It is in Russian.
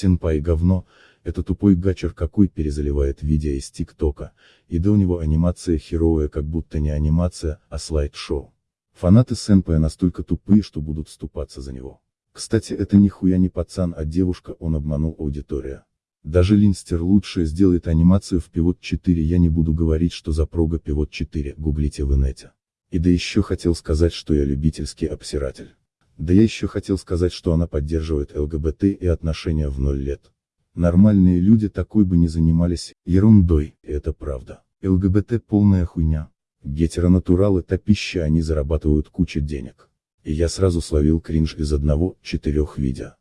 Сенпай говно, это тупой гачер какой перезаливает видео из ТикТока, и да у него анимация херовая как будто не анимация, а слайд-шоу. Фанаты Сенпая настолько тупые, что будут ступаться за него. Кстати это нихуя не пацан, а девушка, он обманул аудитория. Даже Линстер лучше сделает анимацию в Pivot 4, я не буду говорить, что за прога Pivot 4, гуглите в инете. И да еще хотел сказать, что я любительский обсиратель. Да я еще хотел сказать, что она поддерживает ЛГБТ и отношения в ноль лет. Нормальные люди такой бы не занимались ерундой, это правда. ЛГБТ полная хуйня. Гетеронатуралы топища они зарабатывают кучу денег. И я сразу словил кринж из одного, четырех видео.